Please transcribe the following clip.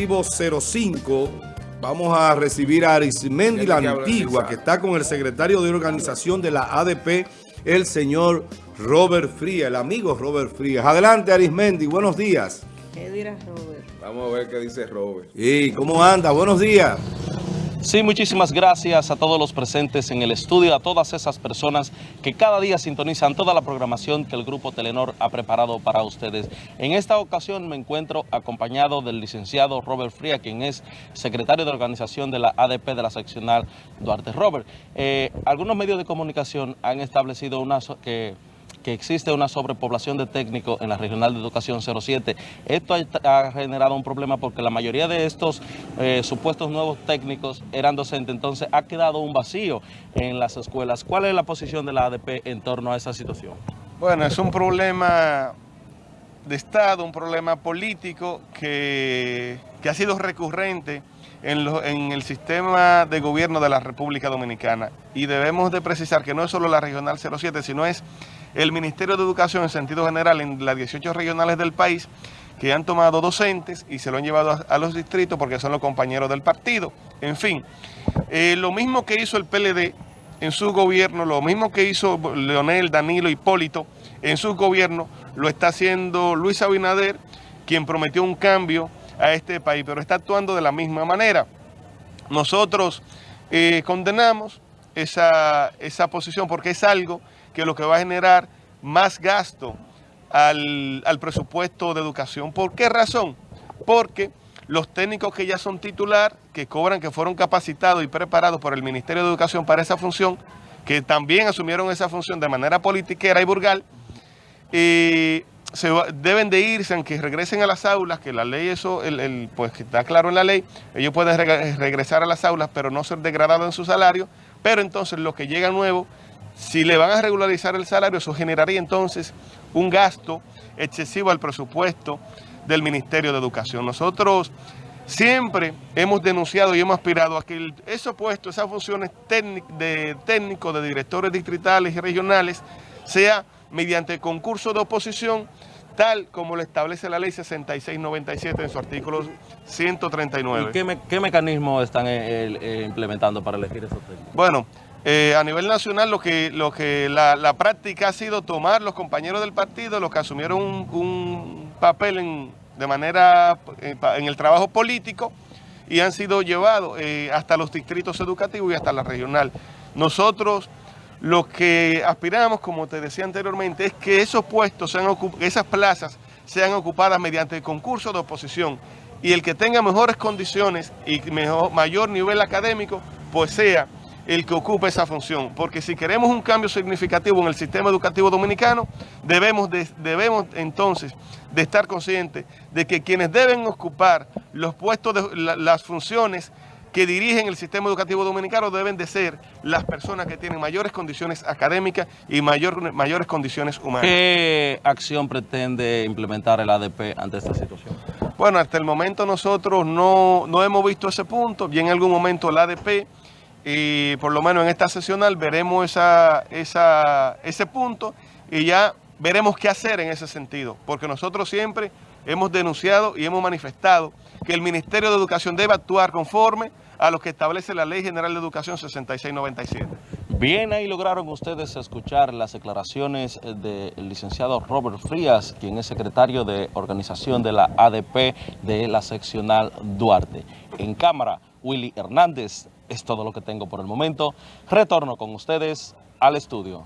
05 vamos a recibir a Arismendi la Antigua, que está con el secretario de organización de la ADP, el señor Robert Frías, el amigo Robert Frías. Adelante Arismendi, buenos días. ¿Qué dirá Robert? Vamos a ver qué dice Robert. ¿Y cómo anda? Buenos días. Sí, muchísimas gracias a todos los presentes en el estudio, a todas esas personas que cada día sintonizan toda la programación que el Grupo Telenor ha preparado para ustedes. En esta ocasión me encuentro acompañado del licenciado Robert Fría, quien es secretario de organización de la ADP de la seccional Duarte. Robert, eh, algunos medios de comunicación han establecido una que que existe una sobrepoblación de técnicos en la Regional de Educación 07. Esto ha, generado un problema porque la mayoría de estos eh, supuestos nuevos técnicos eran docentes, entonces ha quedado un vacío en las escuelas. ¿Cuál es la posición de la ADP en torno a esa situación? Bueno, es un problema de Estado, un problema político que, que ha sido recurrente en, en, el sistema de gobierno de la República Dominicana. Y debemos de precisar que no es solo la Regional 07, sino es el Ministerio de Educación en sentido general en las 18 regionales del país que han tomado docentes y se lo han llevado a, los distritos porque son los compañeros del partido. En fin, eh, lo mismo que hizo el PLD en su gobierno, lo mismo que hizo Leonel, Danilo, Hipólito en su gobierno, lo está haciendo Luis Abinader, quien prometió un cambio a este país, pero está actuando de la misma manera. Nosotros eh, condenamos esa, esa posición porque es algo que lo que va a generar más gasto al, presupuesto de educación. ¿Por qué razón? Porque los técnicos que ya son titular, que cobran, que fueron capacitados y preparados por el Ministerio de Educación para esa función, que también asumieron esa función de manera politiquera y burgal, y se deben de irse, aunque regresen a las aulas, que la ley eso, el, pues que está claro en la ley, ellos pueden regresar a las aulas, pero no ser degradados en su salario, pero entonces lo que llega nuevo si le van a regularizar el salario, eso generaría entonces un gasto excesivo al presupuesto del Ministerio de Educación. Nosotros siempre hemos denunciado y hemos aspirado a que esos puestos, esas funciones de técnicos, de directores distritales y regionales, sea mediante concurso de oposición, tal como lo establece la ley 6697 en su artículo 139. ¿Y qué, qué mecanismo están eh, eh, implementando para elegir esos técnicos? Bueno, eh, a nivel nacional lo que, lo que la, práctica ha sido tomar los compañeros del partido, los que asumieron un, papel de manera en, el trabajo político y han sido llevados eh, hasta los distritos educativos y hasta la regional. Nosotros lo que aspiramos, como te decía anteriormente, es que esos puestos, sean esas plazas sean ocupadas mediante concurso de oposición y el que tenga mejores condiciones y mejor, mayor nivel académico, pues sea el que ocupe esa función, porque si queremos un cambio significativo en el sistema educativo dominicano, debemos, debemos entonces de estar conscientes de que quienes deben ocupar los puestos, de, las funciones que dirigen el sistema educativo dominicano deben de ser las personas que tienen mayores condiciones académicas y mayor, mayores condiciones humanas. ¿Qué acción pretende implementar el ADP ante esta situación? Bueno, hasta el momento nosotros no, no hemos visto ese punto, y en algún momento el ADP y por lo menos en esta sesional veremos esa, esa, ese punto y ya veremos qué hacer en ese sentido, porque nosotros siempre hemos denunciado y hemos manifestado que el Ministerio de Educación debe actuar conforme a lo que establece la Ley General de Educación 6697. Bien, ahí lograron ustedes escuchar las declaraciones del licenciado Robert Frías, quien es secretario de organización de la ADP de la seccional Duarte. En cámara, Willy Hernández, es todo lo que tengo por el momento. Retorno con ustedes al estudio.